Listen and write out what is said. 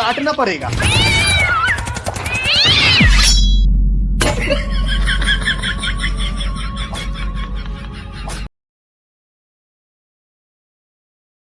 काटना पड़ेगा।